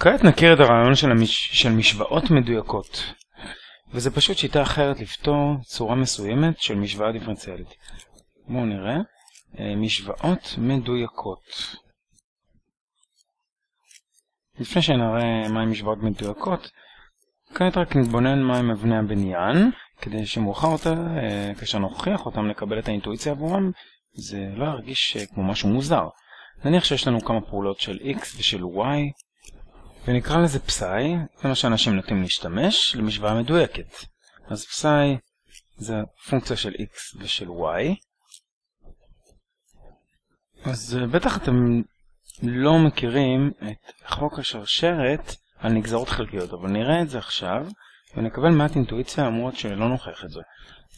כעת נכיר את הרעיון של, המש... של משוואות מדויקות, וזה פשוט שיטה אחרת לפתור צורה מסוימת של משוואה דיפרנציאלית. בואו נראה. אה, משוואות מדויקות. לפני שנראה מהן משוואות מדויקות, כעת רק נתבונן מהם אבני הבניין, כדי שמאוחר יותר, אה, כאשר נוכיח אותם לקבל את האינטואיציה עבורם, זה לא ירגיש אה, כמו משהו מוזר. נניח שיש לנו כמה פעולות של x ושל y, ונקרא לזה פסאי, זה מה שאנשים נוטים להשתמש, למשוואה מדויקת. אז פסאי זה פונקציה של x ושל y. אז אה, בטח אתם לא מכירים את חוק השרשרת על נגזרות חלקיות, אבל נראה את זה עכשיו, ונקבל מעט אינטואיציה למרות שלא נוכח את זה.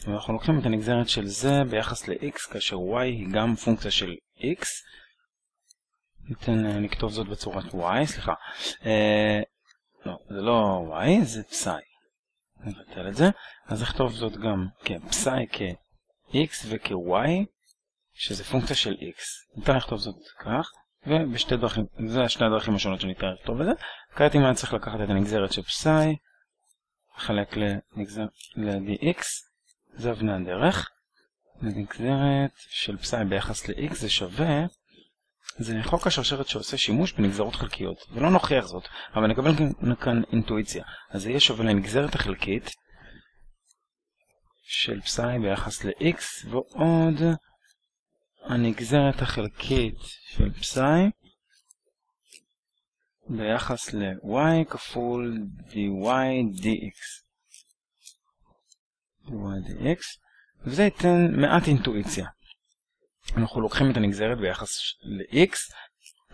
ואנחנו לוקחים את הנגזרת של זה ביחס ל-x, כאשר y היא גם פונקציה של x, ניתן לכתוב זאת בצורת y, סליחה. אה, לא, זה לא y, זה פסאי. נבטל את זה. אז נכתוב זאת גם כפסאי כ-x וכ-y, שזה פונקציה של x. ניתן לכתוב זאת כך, ובשתי דרכים, זה השתי הדרכים השונות שניתן לכתוב את זה. כעת אם אני צריך לקחת את הנגזרת של פסאי, לחלק ל-dx, זה אבני הדרך. הנגזרת של פסאי ביחס ל-x זה שווה זה חוק השרשרת שעושה שימוש בנגזרות חלקיות, ולא נוכיח זאת, אבל נקבל כאן אינטואיציה. אז זה יהיה שווה לנגזרת החלקית של פסאי ביחס ל-x, ועוד הנגזרת החלקית של פסאי ביחס ל-y כפול dy dx. dy dx, וזה ייתן מעט אינטואיציה. אנחנו לוקחים את הנגזרת ביחס ל-x,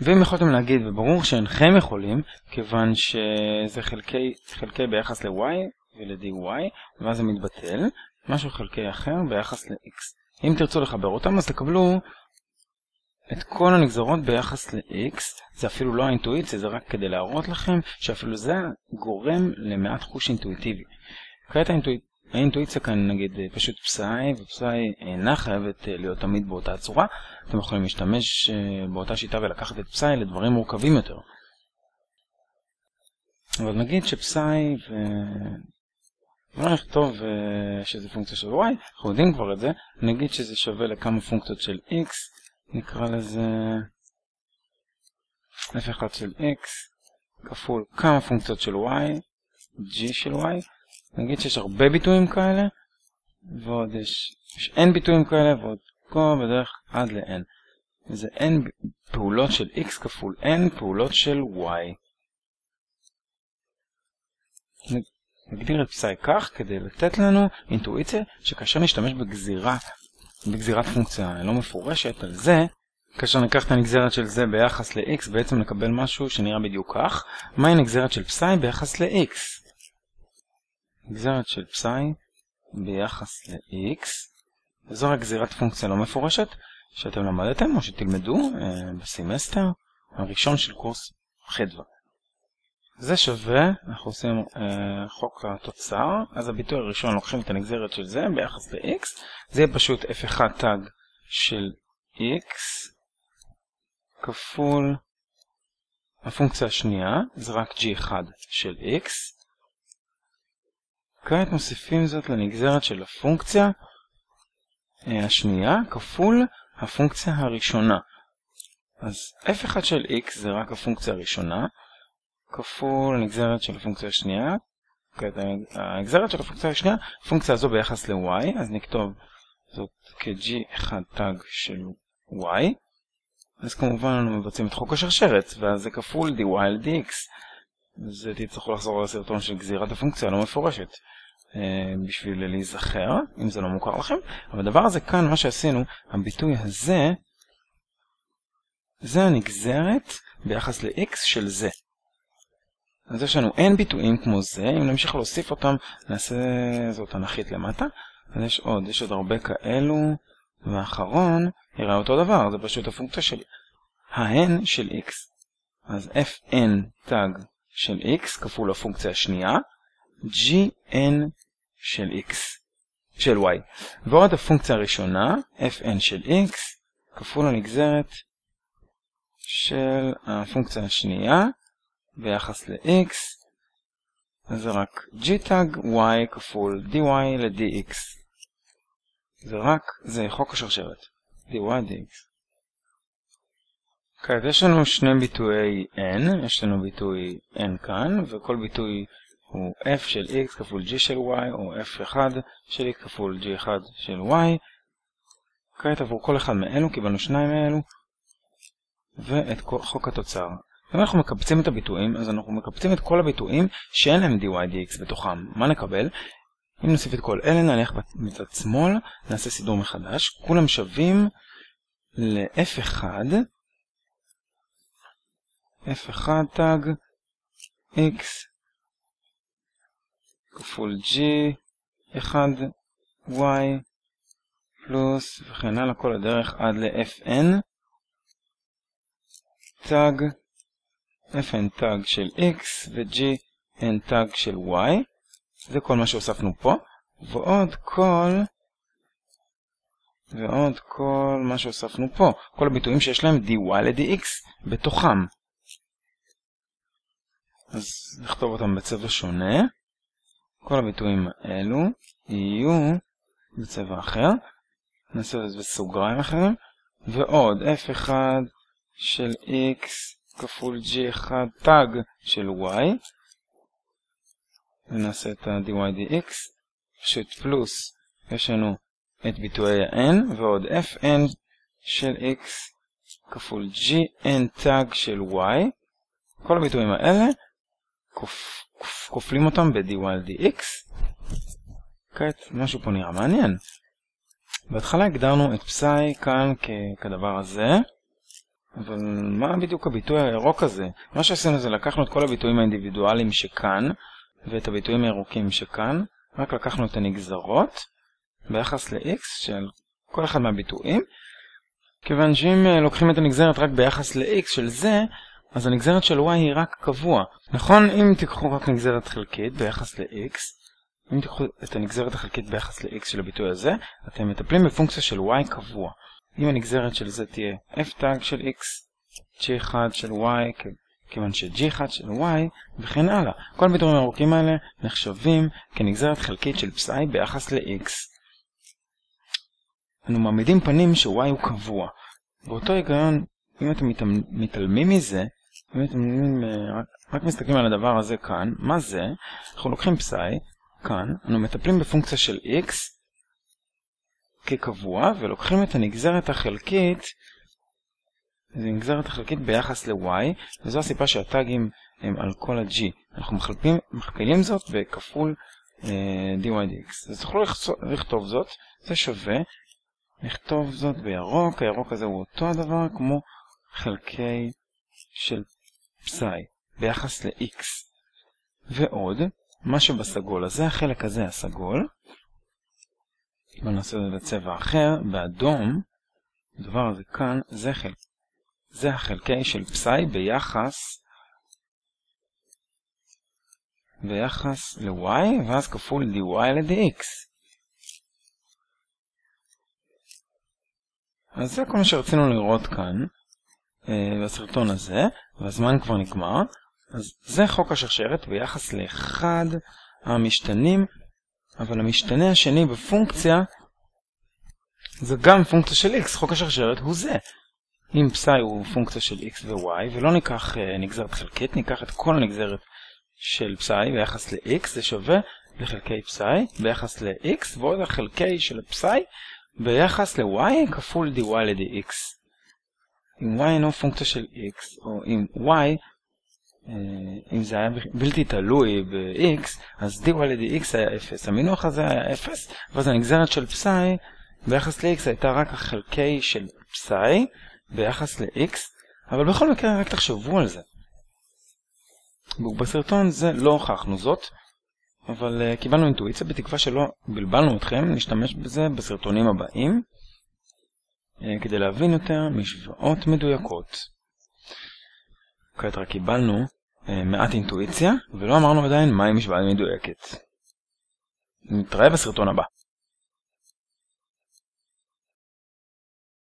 ואם יכולתם להגיד, וברור שאינכם יכולים, כיוון שזה חלקי, חלקי ביחס ל-y ול-dy, ואז זה מתבטל, משהו חלקי אחר ביחס ל-x. אם תרצו לחבר אותם, אז תקבלו את כל הנגזרות ביחס ל-x, זה אפילו לא האינטואיציה, זה רק כדי להראות לכם שאפילו זה גורם למעט חוש אינטואיטיבי. כעת האינטואיציה האינטואיציה כאן נגיד פשוט פסאי, ופסאי אינה חייבת להיות תמיד באותה צורה. אתם יכולים להשתמש באותה שיטה ולקחת את פסאי לדברים מורכבים יותר. אבל נגיד שפסאי ו... לא נכתוב שזה פונקציה של y, אנחנו יודעים כבר את זה, נגיד שזה שווה לכמה פונקציות של x, נקרא לזה f1 של x כפול כמה פונקציות של y, g של y, נגיד שיש הרבה ביטויים כאלה, ועוד יש, יש n ביטויים כאלה, ועוד פה בדרך עד ל-n. וזה n פעולות של x כפול n פעולות של y. נגדיר את פסאי כך כדי לתת לנו אינטואיציה שכאשר נשתמש בגזירה, בגזירת פונקציה לא מפורשת על זה, כאשר ניקח את הנגזרת של זה ביחס ל-x, בעצם נקבל משהו שנראה בדיוק כך. מהי נגזרת של פסאי ביחס ל-x? נגזרת של פסאי ביחס ל-x, וזו רק גזירת פונקציה לא מפורשת שאתם למדתם או שתלמדו אה, בסמסטר הראשון של קורס חדווה. זה שווה, אנחנו עושים אה, חוק התוצר, אז הביטוי הראשון לוקחים את הנגזרת של זה ביחס ל-x, זה יהיה פשוט f1 תג של x כפול הפונקציה השנייה, זה רק g1 של x, כעת מוסיפים זאת לנגזרת של הפונקציה אה, השנייה כפול הפונקציה הראשונה. אז f1 של x זה רק הפונקציה הראשונה, כפול הנגזרת של הפונקציה השנייה. כעת הנגזרת של הפונקציה השנייה, הפונקציה הזו ביחס ל-y, אז נכתוב זאת כ-g1 תג של y. אז כמובן אנו מבצעים את חוק השרשרת, ואז זה כפול dy על dx. אז תצטרכו לחזור לסרטון של גזירת הפונקציה הלא מפורשת. אה, בשביל להיזכר, אם זה לא מוכר לכם. אבל הדבר הזה כאן, מה שעשינו, הביטוי הזה, זה הנגזרת ביחס ל-x של זה. אז יש לנו n ביטויים כמו זה, אם נמשיך להוסיף אותם, נעשה זאת אנכית למטה. אז יש עוד, יש עוד הרבה כאלו, והאחרון יראה אותו דבר, זה פשוט הפונקציה של ה-n של x. אז fn תג של x כפול הפונקציה השנייה, gn של x, של y. ועוד הפונקציה הראשונה, fn של x, כפול הנגזרת של הפונקציה השנייה, ביחס ל-x, זה רק gtag y כפול dy ל-dx. זה רק, זה חוק השרשרת, dy dx. כעת יש לנו שני ביטויי n, יש לנו ביטוי n כאן, וכל ביטוי הוא f של x כפול g של y, או f1 של x כפול g1 של y. כעת עבור כל אחד מאלו קיבלנו שניים מאלו, ואת חוק התוצר. אם אנחנו מקבצים את הביטויים, אז אנחנו מקבצים את כל הביטויים שאין להם dy dx בתוכם. מה נקבל? אם נוסיף את כל אלה, נלך מצד שמאל, נעשה סידור מחדש, כולם שווים ל-f1, f1 תג x כפול g 1 y פלוס וכן הלאה כל הדרך עד ל-fn. תג fn תג של x ו-g n תג של y. זה כל מה שהוספנו פה. ועוד כל ועוד כל מה שהוספנו פה. כל הביטויים שיש להם dy ל-dx בתוכם אז נכתוב אותם בצבע שונה. כל הביטויים האלו יהיו בצבע אחר. נעשה את זה בסוגריים אחרים. ועוד f1 של x כפול g1 תג של y. ונעשה את ה-dy dx פשוט פלוס יש לנו את ביטויי ה-n ועוד fn של x כפול gn תג של y. כל הביטויים האלה כופלים אותם ב-dy על dx כעת משהו פה נראה מעניין. בהתחלה הגדרנו את פסאי כאן כדבר הזה אבל מה בדיוק הביטוי הירוק הזה? מה שעשינו זה לקחנו את כל הביטויים האינדיבידואליים שכאן ואת הביטויים הירוקים שכאן רק לקחנו את הנגזרות ביחס ל-x של כל אחד מהביטויים. כיוון שאם אה, לוקחים את הנגזרת רק ביחס ל-x של זה אז הנגזרת של y היא רק קבוע. נכון, אם תיקחו רק נגזרת חלקית ביחס ל-x, אם תיקחו את הנגזרת החלקית ביחס ל-x של הביטוי הזה, אתם מטפלים בפונקציה של y קבוע. אם הנגזרת של זה תהיה f תג של x, g1 של y, כיוון ש-g1 של y, וכן הלאה. כל הביטויים הארוכים האלה נחשבים כנגזרת חלקית של פסאי ביחס ל-x. אנו מעמידים פנים ש-y הוא קבוע. באותו היגיון, אם אתם מתעלמים מזה, רק, רק מסתכלים על הדבר הזה כאן, מה זה? אנחנו לוקחים פסאי, כאן, אנו מטפלים בפונקציה של x כקבוע, ולוקחים את הנגזרת החלקית, זה נגזרת החלקית ביחס ל-y, וזו הסיבה שהטאגים הם על כל ה-g. אנחנו מכפילים, מכפילים זאת בכפול אה, dy dx. אז תוכלו לכתוב זאת, זה שווה, לכתוב זאת בירוק, הירוק הזה הוא אותו הדבר כמו חלקי של פסאי ביחס ל-x. ועוד, מה שבסגול הזה, החלק הזה הסגול, בואו נעשה את זה בצבע אחר, באדום, הדבר הזה כאן, זה, חלק, זה החלקי של פסאי ביחס ביחס ל-y, ואז כפול dy ל-dx. אז זה כל מה שרצינו לראות כאן. אה, בסרטון הזה, והזמן כבר נגמר. אז זה חוק השרשרת ביחס לאחד המשתנים, אבל המשתנה השני בפונקציה זה גם פונקציה של x, חוק השרשרת הוא זה. אם פסאי הוא פונקציה של x ו-y, ולא ניקח uh, נגזרת חלקית, ניקח את כל הנגזרת של פסאי ביחס ל-x, זה שווה לחלקי פסאי ביחס ל-x, ועוד החלקי של פסאי ביחס ל-y כפול dy ל-dx. אם y אינו פונקציה של x, או אם y, אה, אם זה היה בלתי תלוי ב-x, אז dy ל-dx היה 0. המינוח הזה היה 0, ואז הנגזרת של פסאי ביחס ל-x הייתה רק החלקי של פסאי ביחס ל-x, אבל בכל מקרה רק תחשבו על זה. בסרטון זה לא הוכחנו זאת, אבל uh, קיבלנו אינטואיציה בתקווה שלא בלבלנו אתכם, נשתמש בזה בסרטונים הבאים. אה, כדי להבין יותר משוואות מדויקות. כעת רק קיבלנו אה, מעט אינטואיציה, ולא אמרנו עדיין מהי משוואה מדויקת. נתראה בסרטון הבא.